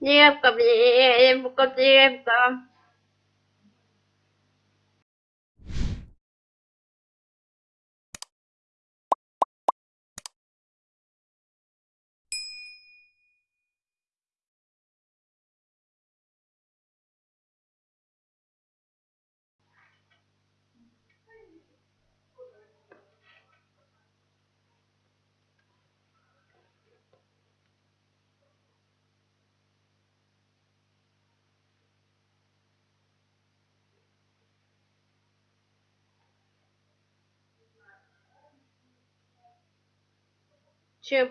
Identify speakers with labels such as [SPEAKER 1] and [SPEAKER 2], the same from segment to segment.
[SPEAKER 1] девка девка девка чем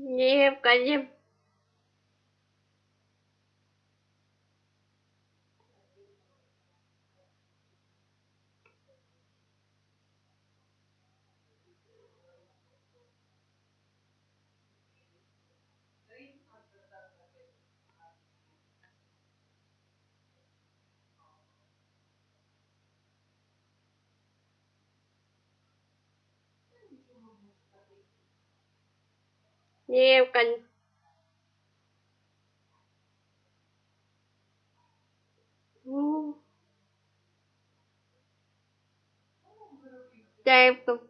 [SPEAKER 1] Не необходим nhiều cành Damn.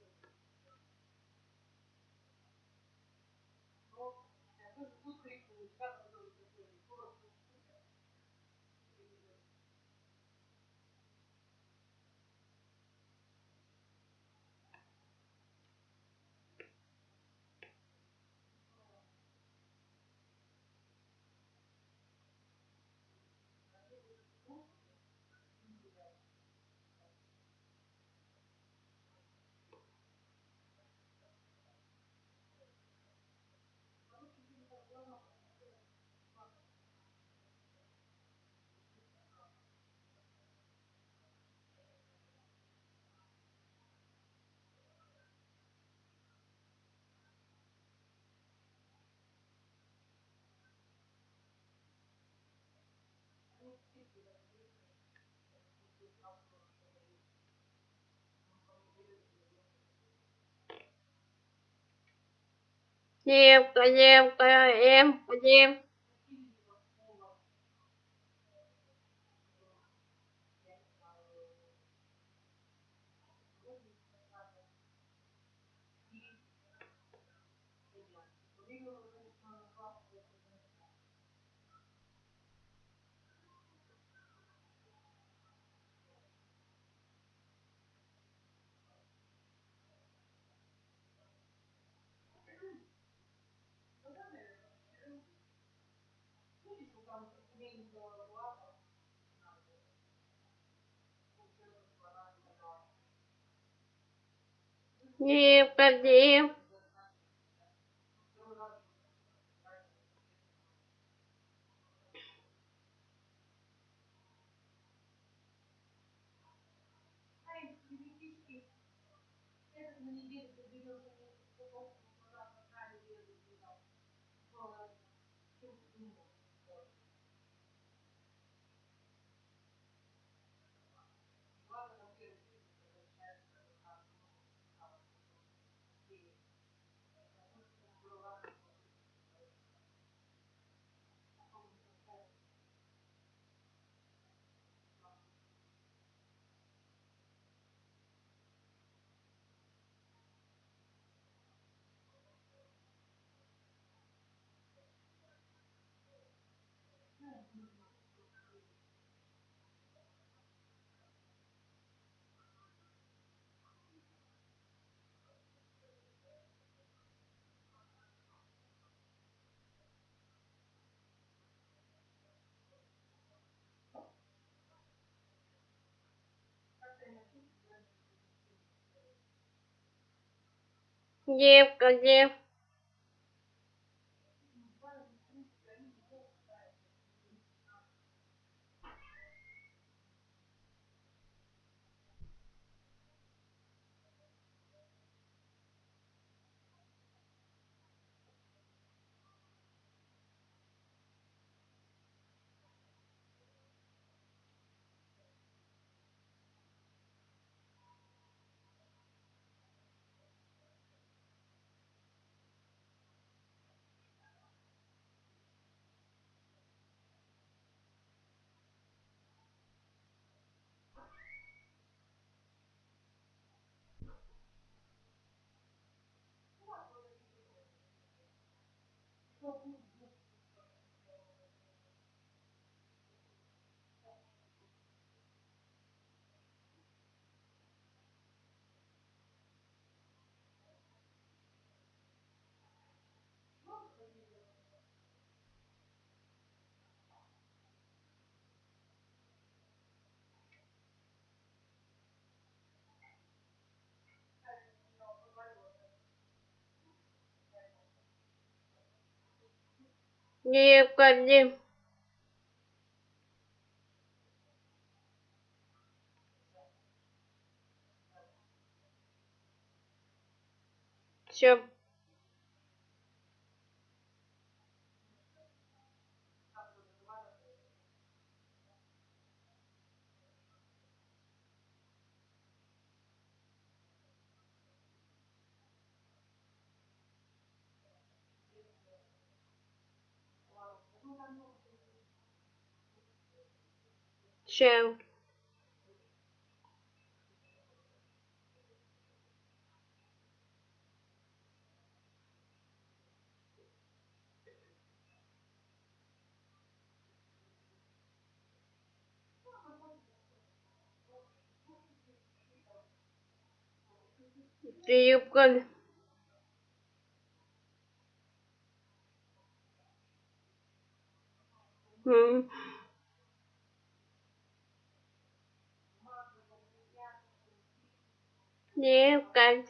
[SPEAKER 1] em, coi em, coi em, coi em. Необходим необходим необходим все все необходим М. необходим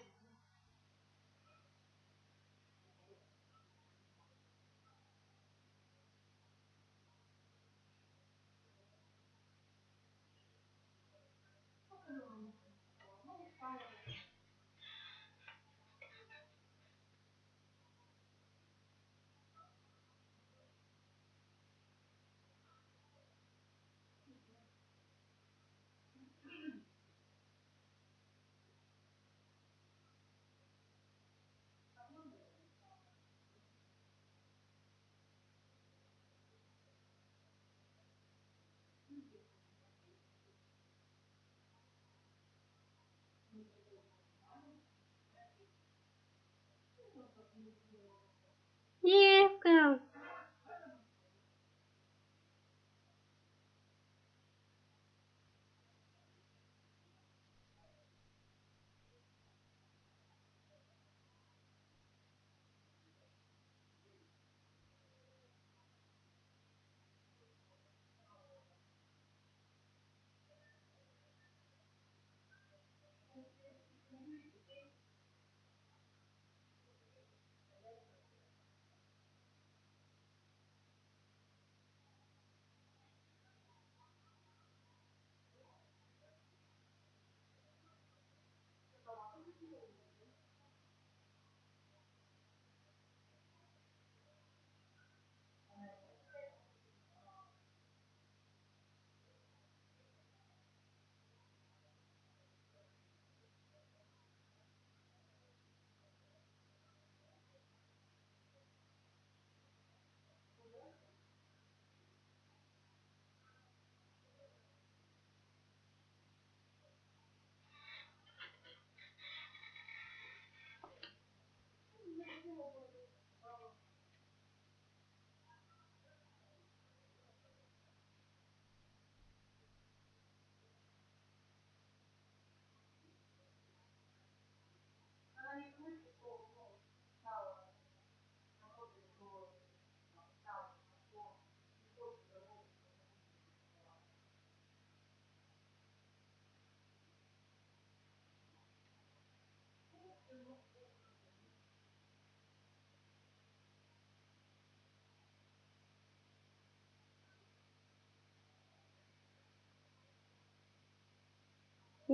[SPEAKER 1] необходим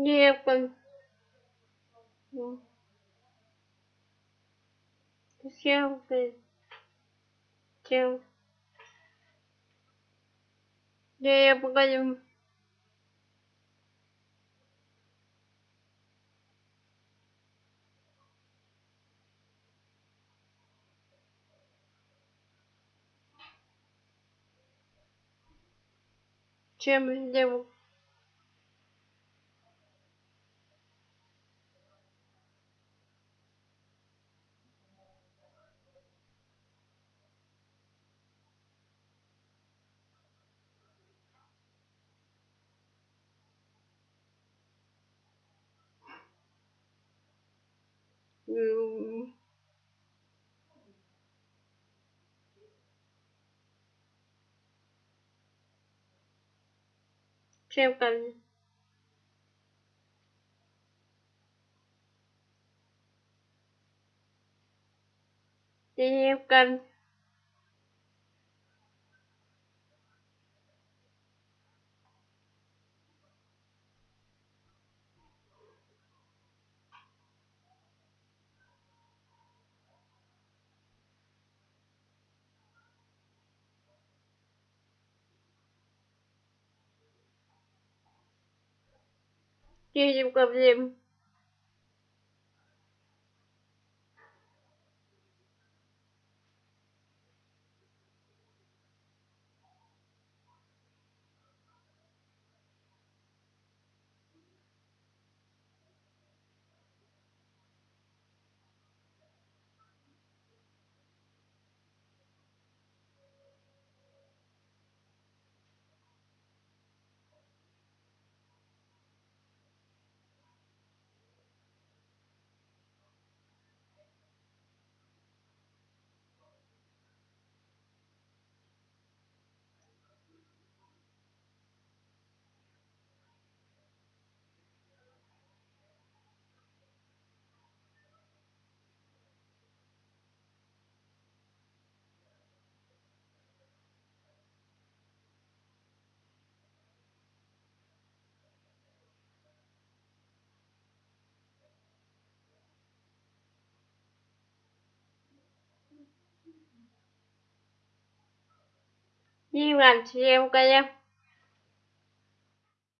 [SPEAKER 2] девка, девка, девка, девка, чем сделал treo cành đi theo никаких проблем. Девка, девка, девка, блин. Девка, девка,